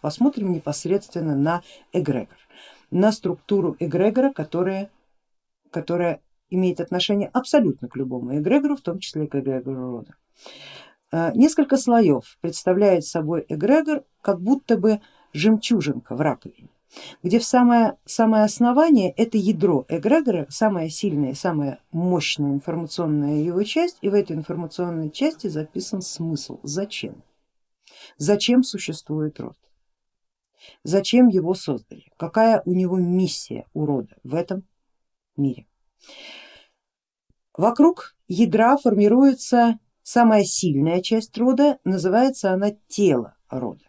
посмотрим непосредственно на эгрегор, на структуру эгрегора, которая, которая имеет отношение абсолютно к любому эгрегору, в том числе и к эгрегору рода. А, несколько слоев представляет собой эгрегор, как будто бы жемчужинка в раковине, где в самое, самое основание это ядро эгрегора, самая сильная, самая мощная информационная его часть, и в этой информационной части записан смысл, зачем, зачем существует род, зачем его создали, какая у него миссия у рода в этом мире. Вокруг ядра формируется самая сильная часть рода, называется она тело рода.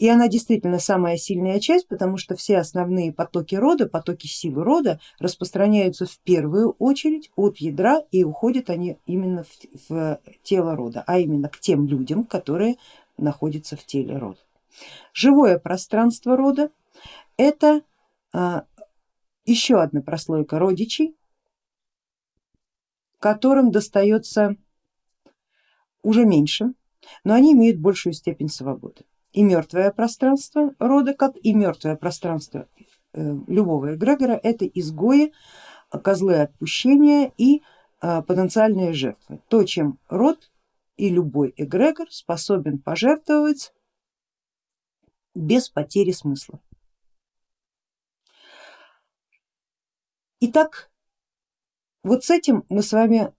И она действительно самая сильная часть, потому что все основные потоки рода, потоки силы рода распространяются в первую очередь от ядра и уходят они именно в, в тело рода, а именно к тем людям, которые находятся в теле рода. Живое пространство рода это а, еще одна прослойка родичей, которым достается уже меньше, но они имеют большую степень свободы. И мертвое пространство рода, как и мертвое пространство э, любого эгрегора, это изгои, козлы отпущения и э, потенциальные жертвы. То, чем род и любой эгрегор способен пожертвовать без потери смысла. Итак, вот с этим мы с вами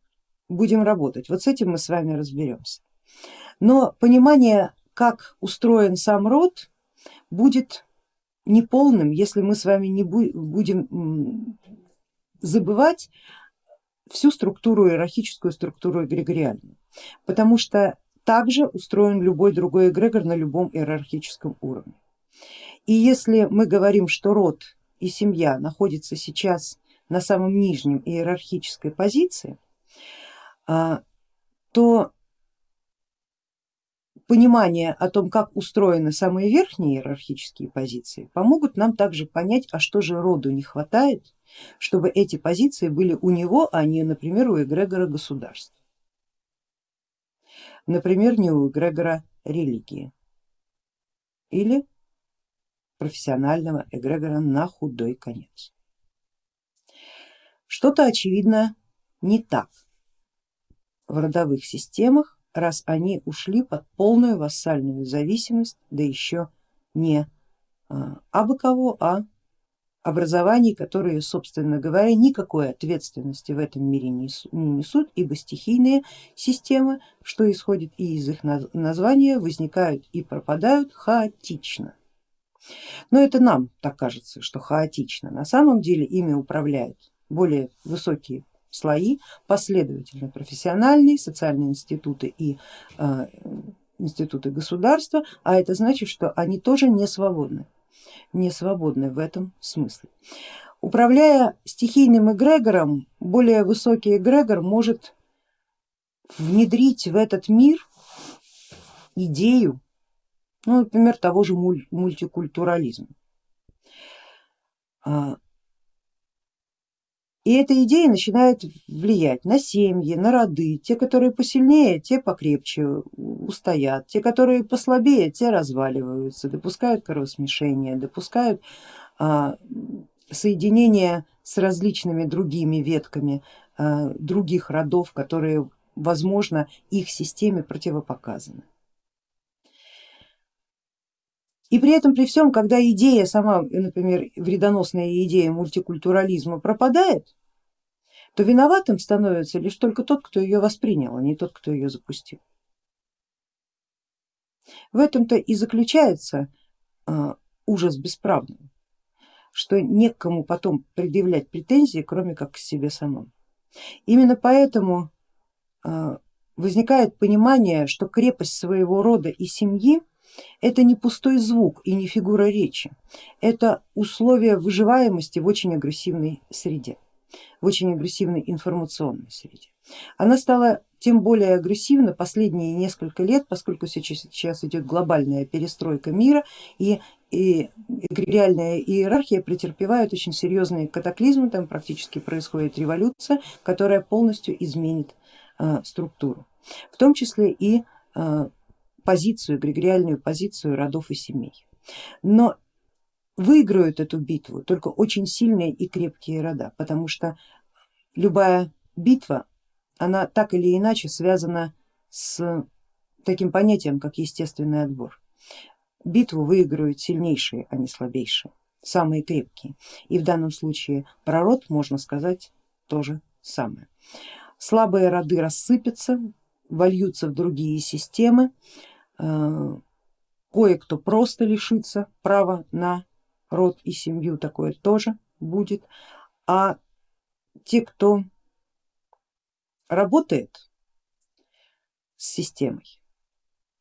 будем работать, вот с этим мы с вами разберемся. Но понимание, как устроен сам род, будет неполным, если мы с вами не будем забывать всю структуру, иерархическую структуру эгрегориальную, потому что также устроен любой другой эгрегор на любом иерархическом уровне. И если мы говорим, что род и семья находятся сейчас на самом нижнем иерархической позиции, а, то понимание о том, как устроены самые верхние иерархические позиции, помогут нам также понять, а что же роду не хватает, чтобы эти позиции были у него, а не, например, у эгрегора государства. Например, не у эгрегора религии или профессионального эгрегора на худой конец. Что-то очевидно не так в родовых системах, раз они ушли под полную вассальную зависимость, да еще не а, абы кого, а образований, которые, собственно говоря, никакой ответственности в этом мире не несут, ибо стихийные системы, что исходит и из их названия, возникают и пропадают хаотично. Но это нам так кажется, что хаотично. На самом деле ими управляют более высокие слои, последовательно профессиональные, социальные институты и э, институты государства, а это значит, что они тоже не свободны, не свободны в этом смысле. Управляя стихийным эгрегором, более высокий эгрегор может внедрить в этот мир идею, ну, например, того же мультикультурализма. И эта идея начинает влиять на семьи, на роды, те, которые посильнее, те покрепче устоят, те, которые послабее, те разваливаются, допускают кровосмешение, допускают а, соединение с различными другими ветками а, других родов, которые возможно их системе противопоказаны. И при этом, при всем, когда идея сама, например, вредоносная идея мультикультурализма пропадает, то виноватым становится лишь только тот, кто ее воспринял, а не тот, кто ее запустил. В этом-то и заключается э, ужас бесправного, что некому потом предъявлять претензии, кроме как к себе самому. Именно поэтому э, возникает понимание, что крепость своего рода и семьи это не пустой звук и не фигура речи, это условие выживаемости в очень агрессивной среде, в очень агрессивной информационной среде. Она стала тем более агрессивна последние несколько лет, поскольку сейчас, сейчас идет глобальная перестройка мира и, и реальная иерархия претерпевает очень серьезные катаклизмы, там практически происходит революция, которая полностью изменит э, структуру, в том числе и э, позицию, эгрегориальную позицию родов и семей. Но выиграют эту битву только очень сильные и крепкие рода, потому что любая битва, она так или иначе связана с таким понятием, как естественный отбор. Битву выигрывают сильнейшие, а не слабейшие, самые крепкие. И в данном случае прород, можно сказать, то же самое. Слабые роды рассыпятся, вольются в другие системы, кое-кто просто лишится права на род и семью, такое тоже будет, а те, кто работает с системой,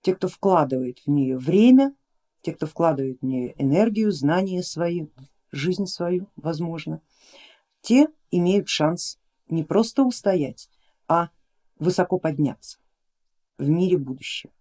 те, кто вкладывает в нее время, те, кто вкладывает в нее энергию, знания свои, жизнь свою, возможно, те имеют шанс не просто устоять, а высоко подняться в мире будущего.